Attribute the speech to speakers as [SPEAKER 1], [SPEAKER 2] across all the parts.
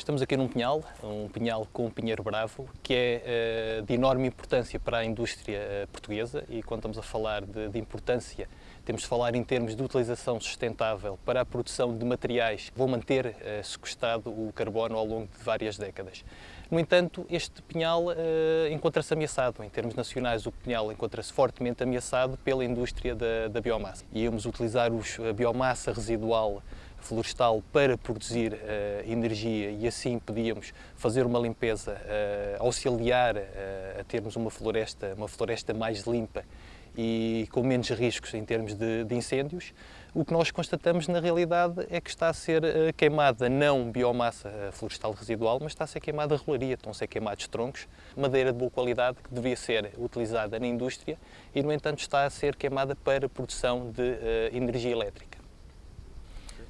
[SPEAKER 1] Estamos aqui num pinhal, um pinhal com um pinheiro bravo, que é uh, de enorme importância para a indústria uh, portuguesa e quando estamos a falar de, de, importância, temos de falar em termos de utilização sustentável para a produção de materiais que vão manter uh, sequestrado o carbono ao longo de várias décadas. No entanto, este pinhal encontra-se ameaçado. Em termos nacionais, o pinhal encontra-se fortemente ameaçado pela indústria da, da biomassa. Íamos utilizar a biomassa residual florestal para produzir uh, energia e assim podíamos fazer uma limpeza, uh, auxiliar uh, a termos uma floresta, uma floresta mais limpa e com menos riscos em termos de, de, incêndios, o que nós constatamos na realidade é que está a ser queimada não biomassa florestal residual, mas está a ser queimada rolaria, estão a ser queimados troncos, madeira de boa qualidade que devia ser utilizada na indústria e, no entanto, está a ser queimada para produção de energia elétrica.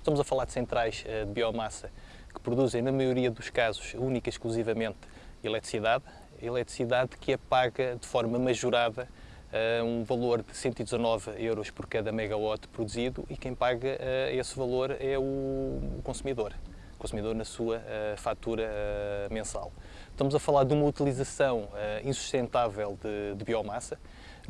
[SPEAKER 1] Estamos a falar de centrais eh, de biomassa que produzem, na maioria dos casos, única e exclusivamente eletricidade, eletricidade que é paga de forma majorada uh, um valor de 119 euros por cada megawatt produzido e quem paga uh, esse valor é o consumidor, o consumidor na sua fatura mensal. Estamos a falar de uma utilização insustentável de, de biomassa,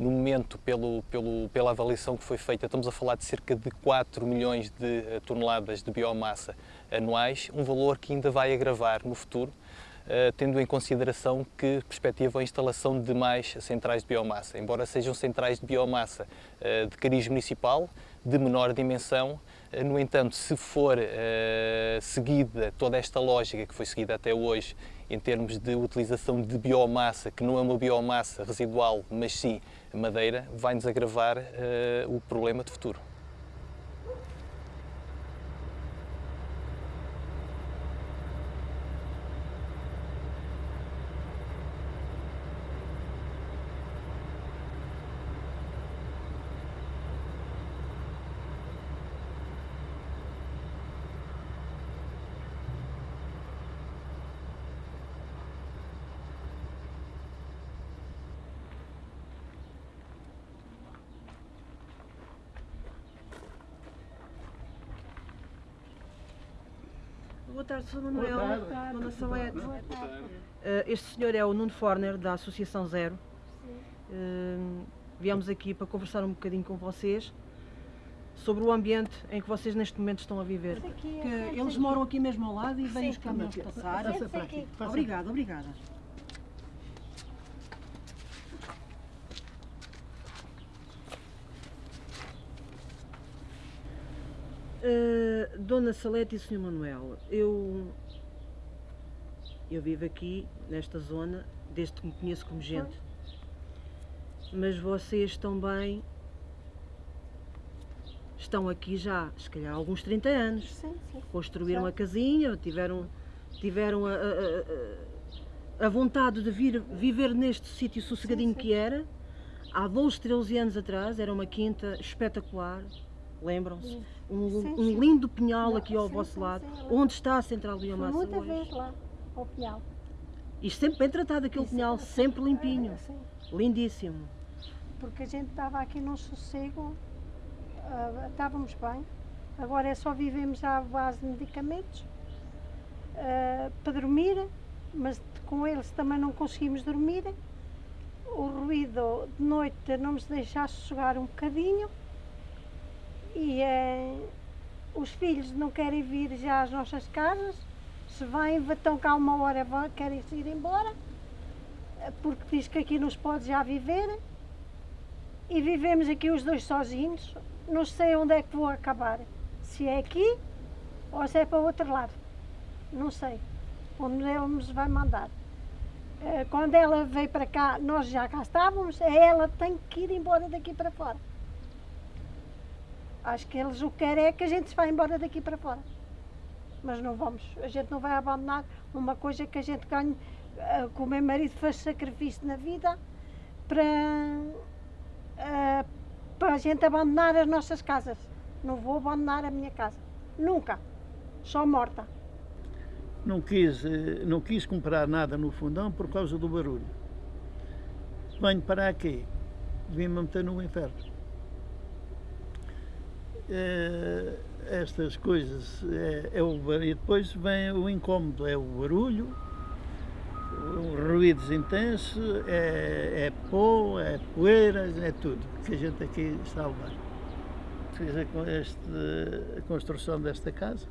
[SPEAKER 1] no momento, pelo, pelo, pela avaliação que foi feita, estamos a falar de cerca de 4 milhões de eh, toneladas de biomassa anuais, um valor que ainda vai agravar no futuro, Uh, tendo em consideração que perspectiva a instalação de mais centrais de biomassa. Embora sejam centrais de biomassa uh, de cariz municipal, de menor dimensão, no entanto, se for seguida toda esta lógica que foi seguida até hoje em termos de utilização de biomassa, que não é uma biomassa residual, mas sim madeira, vai-nos agravar uh, o problema de futuro.
[SPEAKER 2] Boa tarde, Sr. Manuel. Boa tarde. Dona Salete. Boa tarde. Uh, este senhor é o Nuno Forner, da Associação Zero. Uh, viemos aqui para conversar um bocadinho com vocês sobre o ambiente em que vocês neste momento estão a viver.
[SPEAKER 3] Que eles moram aqui mesmo ao lado e vêm os caminhões passar. Obrigada, obrigada.
[SPEAKER 2] Uh, Dona Salete e Sr. Manuel, eu, eu vivo aqui, nesta zona, desde que me conheço como gente. Mas vocês também estão aqui já, se calhar, há alguns 30 anos.
[SPEAKER 3] Sim, sim.
[SPEAKER 2] Construíram a casinha, tiveram, tiveram a, a, a, a vontade de vir viver neste sítio sossegadinho sim, sim. que era. Há 12, 13 anos atrás, era uma quinta espetacular lembram-se? Um, um, lindo pinhal aqui ao vosso lado, onde está a central de biomassa
[SPEAKER 3] muita hoje. vez lá, ao pinhal.
[SPEAKER 2] E sempre bem tratado aquele Isso, pinhal, sempre limpinho, é, lindíssimo.
[SPEAKER 3] Porque a gente estava aqui num sossego, uh, estávamos bem, agora é só vivemos à base de medicamentos uh, para dormir, mas com eles também não conseguimos dormir. O ruído de noite não nos deixa sossegar um bocadinho e é, os filhos não querem vir já às nossas casas, se vêm, estão cá uma hora, querem ir embora, porque diz que aqui nos pode já viver, e vivemos aqui os dois sozinhos, não sei onde é que vou acabar, se é aqui ou se é para o outro lado, não sei, onde ele nos vai mandar. Eh, quando ela veio para cá, nós já cá estávamos, ela tem que ir embora daqui para fora. Acho que eles o que querem é que a gente se vá embora daqui para fora. Mas não vamos, a gente não vai abandonar uma coisa que a gente ganha, uh, que o meu marido fez sacrifício na vida para, uh, para a gente abandonar as nossas casas. Não vou abandonar a minha casa. Nunca. Só morta.
[SPEAKER 4] Não quis, eh, não quis comprar nada no fundão por causa do barulho. Venho para aqui, vim-me meter no inferno. Eh, estas coisas é, é o e depois vem o incómodo, é o barulho, ruídos intensos, é, é pó, é poeiras, é tudo que a gente aqui está a levar. Fiz a, este- a construção desta casa,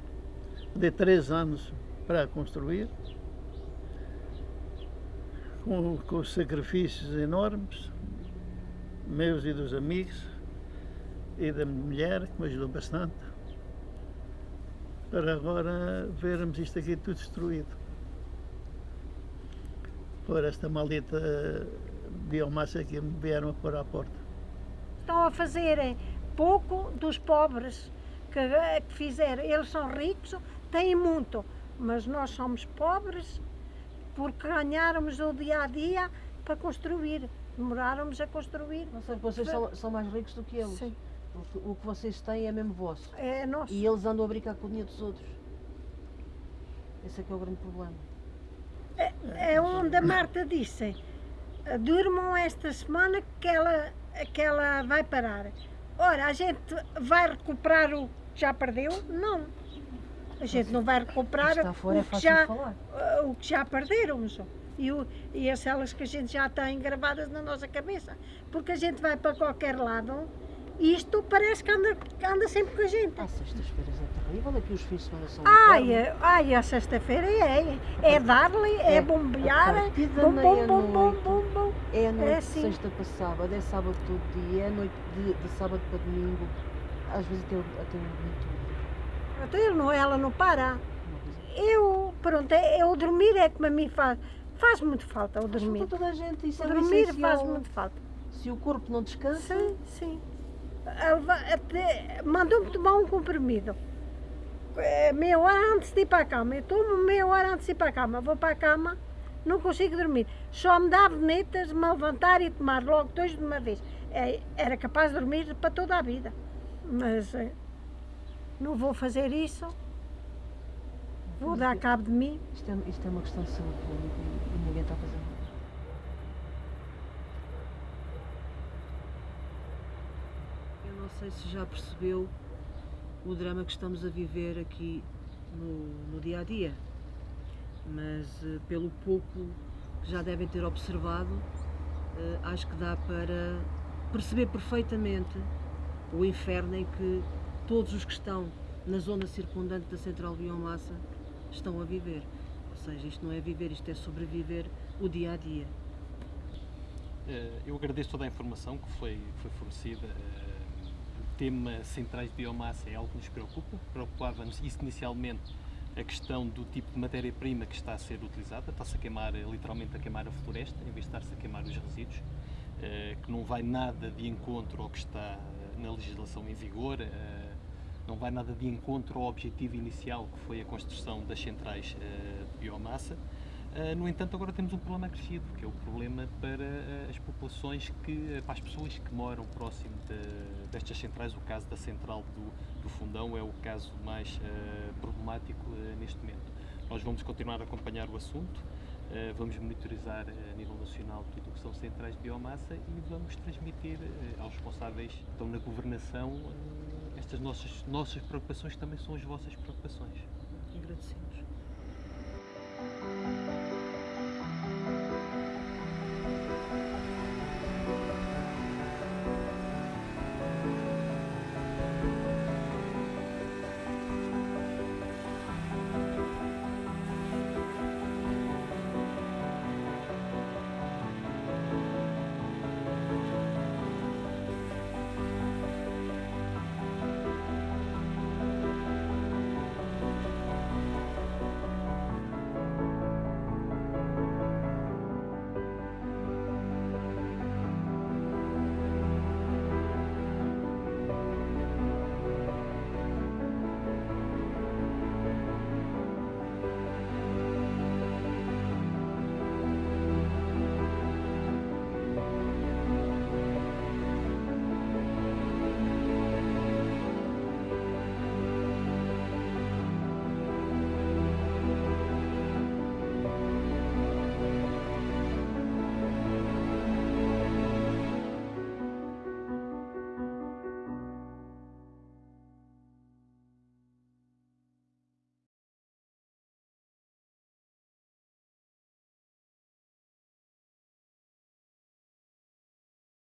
[SPEAKER 4] de três anos para a construir, com, com sacrifícios enormes, meus e dos amigos, e da minha mulher, que me ajudou bastante, para agora vermos isto aqui tudo destruído. Por esta maldita biomassa que me vieram a pôr à porta.
[SPEAKER 3] Estão a fazerem pouco dos pobres que, que fizeram. Eles são ricos, têm muito, mas nós somos pobres porque ganháramos o dia a dia para construir. Demoráramos a construir.
[SPEAKER 2] Não sei, vocês são, são mais ricos do que eles.
[SPEAKER 3] Sim,
[SPEAKER 2] O que, o que vocês têm é mesmo vosso.
[SPEAKER 3] é nosso.
[SPEAKER 2] E eles andam a brincar com o dinheiro dos outros. Esse é que é o grande problema.
[SPEAKER 3] É onde a Marta disse, durmam esta semana que ela, que ela vai parar. Ora, a gente vai recuperar o que já perdeu? Não. A gente não vai recuperar
[SPEAKER 2] é
[SPEAKER 3] o, que já, o que já perdemos. E, o, e as celas que a gente já tem gravadas na nossa cabeça. Porque a gente vai para qualquer lado, isto parece que anda, anda sempre com a gente.
[SPEAKER 2] Ah, sextas-feiras é terrível, aqui os fins de semana são
[SPEAKER 3] Ai, ai, a sexta-feira é, é dar-lhe, é,
[SPEAKER 2] É,
[SPEAKER 3] bombear,
[SPEAKER 2] a
[SPEAKER 3] bom, bom, bom, bom, bom, bom.
[SPEAKER 2] É a noite
[SPEAKER 3] É
[SPEAKER 2] de
[SPEAKER 3] assim.
[SPEAKER 2] sexta para sábado, é sábado todo dia, é noite de, de sábado para domingo, às vezes até, até um domingo.
[SPEAKER 3] Então ele não, ela não para. Eu, pronto, eu dormir é que a mim faz, faz muito falta o dormir.
[SPEAKER 2] para toda a gente, isso
[SPEAKER 3] O
[SPEAKER 2] é o
[SPEAKER 3] dormir faz muito falta.
[SPEAKER 2] Se o corpo não descansa,
[SPEAKER 3] Sim, sim. Mandou-me tomar um comprimido. É, Meia hora antes de ir para a cama. Eu tomo meia hora antes de ir para a cama. Vou para a cama, não consigo dormir. Só me dá venetas, me levantar e tomar logo dois de uma vez. É, era capaz de dormir para toda a vida. Mas é, não vou fazer isso. Vou dar cabo de mim.
[SPEAKER 2] isto é, isto é uma questão de saúde pública e ninguém está a fazer nada.
[SPEAKER 5] Eu não sei se já percebeu o drama que estamos a viver aqui no, no dia a dia, mas eh, pelo pouco que já devem ter observado, eh, acho que dá para perceber perfeitamente o inferno em que todos os que estão na zona circundante da central biomassa estão a viver. Ou seja, isto não é viver, isto é sobreviver o dia a dia.
[SPEAKER 1] Eh, Eu agradeço toda a informação que foi, foi fornecida. Tema centrais de biomassa é algo que nos preocupa. Preocupava-nos inicialmente a questão do tipo de matéria-prima que está a ser utilizada. Está-se a queimar, literalmente a queimar a floresta, em vez de estar-se a queimar os resíduos, eh, que não vai nada de encontro ao que está eh, na legislação em vigor. eh, não vai nada de encontro ao objetivo inicial que foi a construção das centrais de biomassa. Uh, no entanto, agora temos um problema acrescido, que é o problema para uh, as populações que, uh, para as pessoas que moram próximo de- destas centrais. O caso da central do, do Fundão é o caso mais uh, problemático neste momento. Nós vamos continuar a acompanhar o assunto, vamos monitorizar a nível nacional tudo o que são centrais de biomassa e vamos transmitir aos responsáveis que estão na governação estas nossas, nossas preocupações, que também são as vossas preocupações.
[SPEAKER 5] Agradecemos.